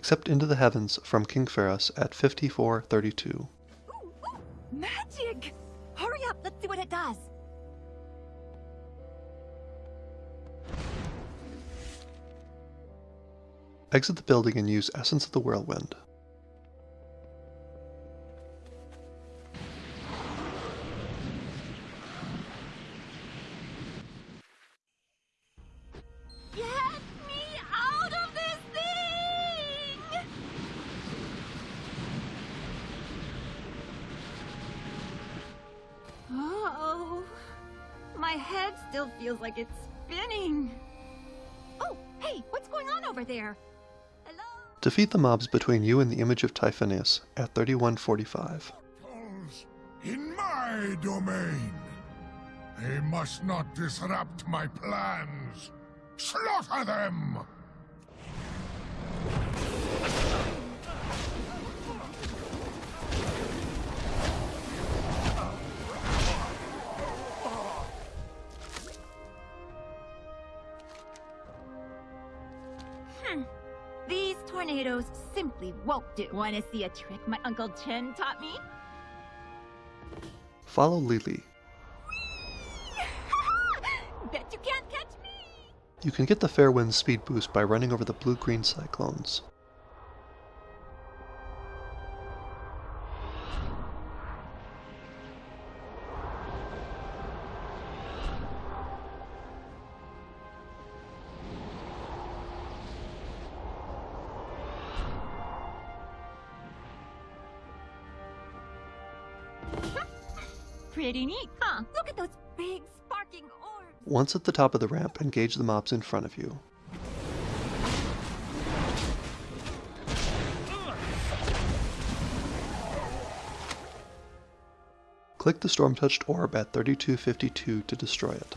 Accept Into the Heavens from King Ferris at 5432. Ooh, ooh, magic! Hurry up, let's see what it does. Exit the building and use Essence of the Whirlwind. Still feels like it's spinning. Oh, hey, what's going on over there? Hello? Defeat the mobs between you and the image of Typhonius at 3145. In my domain. They must not disrupt my plans. Slaughter them! Tornadoes simply won't do. Want to see a trick my Uncle Chen taught me? Follow Li Li. Bet you can't catch me! You can get the Fairwind speed boost by running over the blue-green cyclones. Pretty neat, huh? Look at those big sparking orbs. Once at the top of the ramp, engage the mobs in front of you. Click the storm-touched orb at 3252 to destroy it.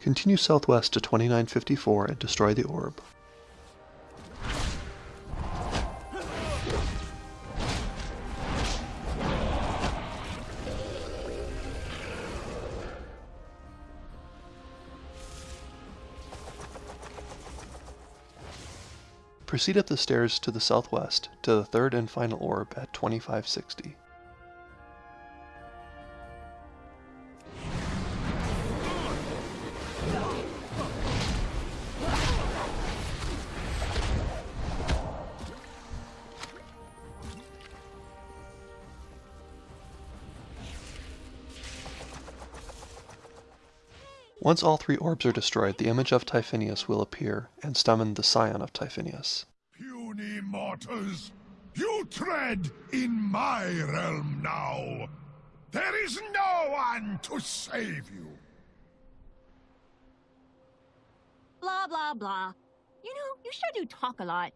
Continue southwest to 2954 and destroy the orb. Proceed up the stairs to the southwest to the third and final orb at 2560. Once all three orbs are destroyed, the image of Typhonius will appear and summon the Scion of Typhonius. Puny mortals, you tread in my realm now. There is no one to save you. Blah, blah, blah. You know, you sure do talk a lot.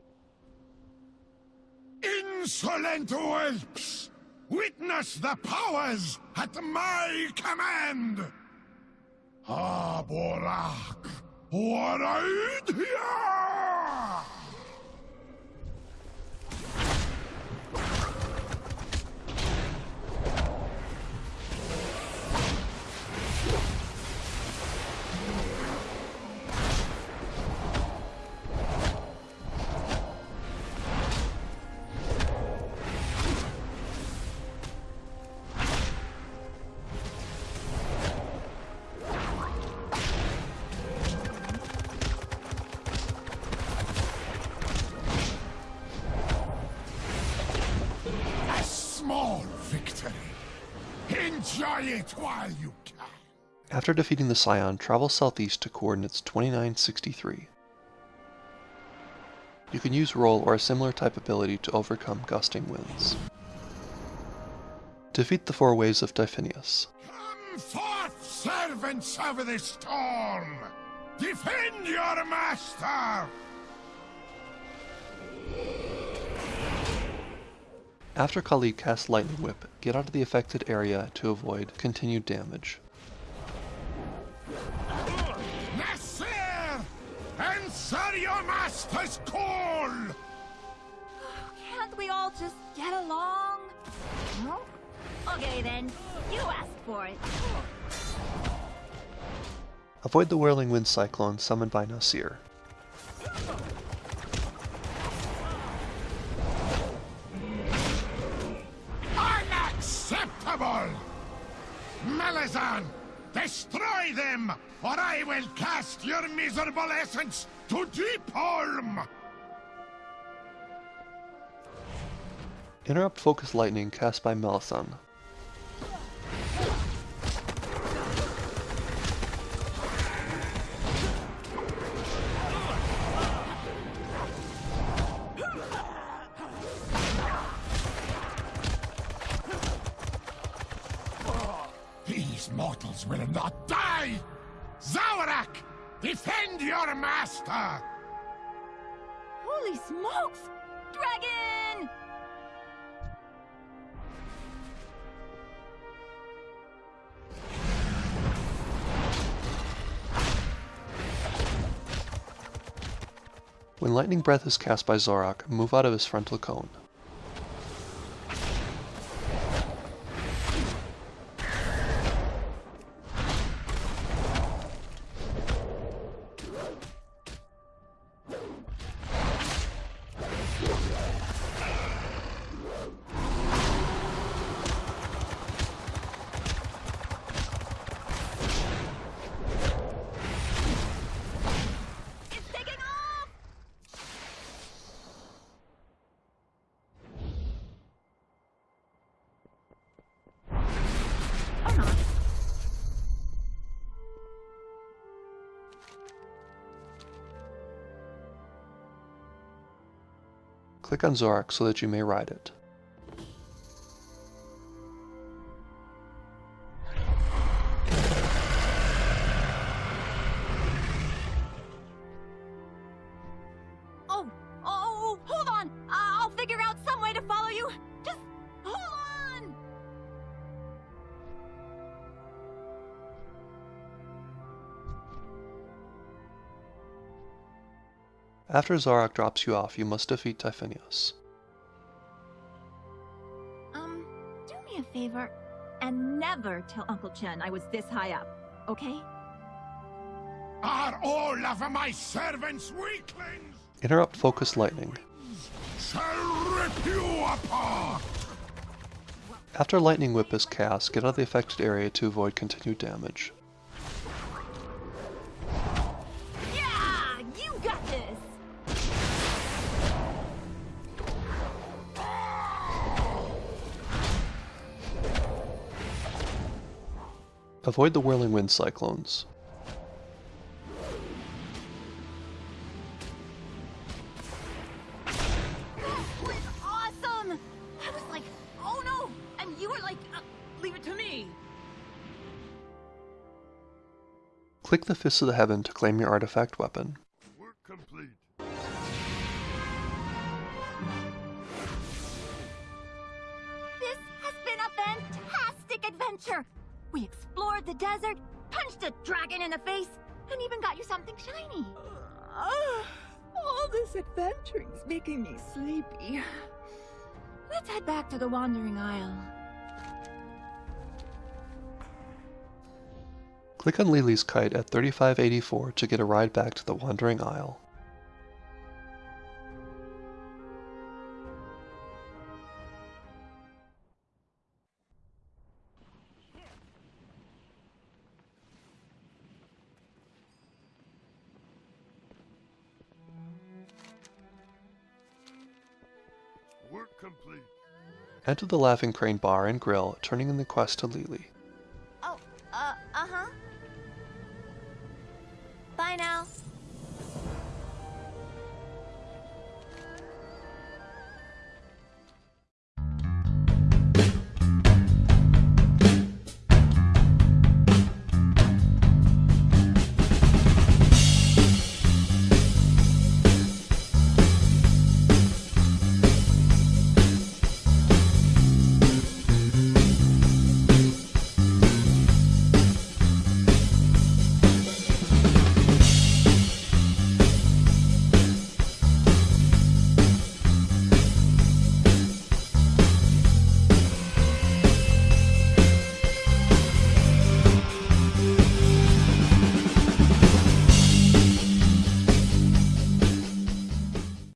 Insolent whelps! Witness the powers at my command! Ah, Borak! Waraidhya! While you can. After defeating the Scion, travel southeast to coordinates 2963. You can use Roll or a similar type ability to overcome gusting winds. Defeat the four waves of Typhonius. Come forth, servants of the storm! Defend your master! After Khalid casts Lightning Whip, get out of the affected area to avoid continued damage. Nasser! Answer your master's call! Can't we all just get along? No? Okay then, you asked for it. Avoid the whirling wind cyclone summoned by Nasir. Malazan, destroy them, or I will cast your miserable essence to deep harm! Interrupt Focus Lightning cast by Melisande. These mortals will not die! Zawarak, defend your master! Holy smokes! Dragon! When Lightning Breath is cast by Zorak, move out of his frontal cone. Click on Zorak so that you may ride it. After Zorak drops you off, you must defeat Typhonius. Um, do me a favor and never tell Uncle Chen I was this high up, okay? Are all of my servants weaklings? Interrupt Focus Lightning. Shall rip you apart! After Lightning Whip is cast, get out of the affected area to avoid continued damage. Avoid the whirling wind cyclones. That was awesome! I was like, oh no! And you were like, uh, leave it to me! Click the Fist of the Heaven to claim your artifact weapon. Work complete. This has been a fantastic adventure! We explored the desert, punched a dragon in the face, and even got you something shiny. Ah, all this adventuring's making me sleepy. Let's head back to the Wandering Isle. Click on Li Li's kite at 3584 to get a ride back to the Wandering Isle. Work complete. Enter the Laughing Crane bar and grill, turning in the quest to Li Li. Oh, uh, uh-huh. Bye now.